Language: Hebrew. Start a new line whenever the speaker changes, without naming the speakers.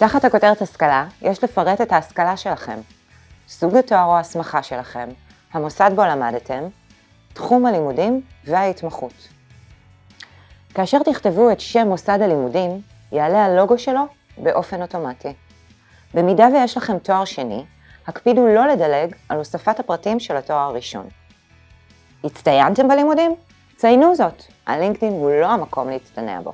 תחת הכותרת השכלה, יש לפרט את ההשכלה שלכם, סוג התואר או ההסמכה שלכם, המוסד בו למדתם, תחום הלימודים וההתמחות. כאשר תכתבו את שם מוסד הלימודים, יעלה הלוגו שלו באופן אוטומטי. במידה ויש לכם תואר שני, הקפידו לא לדלג על הוספת הפרטים של התואר הראשון. הצטיינתם בלימודים? ציינו זאת, הלינקדאין הוא לא המקום להצטנע בו.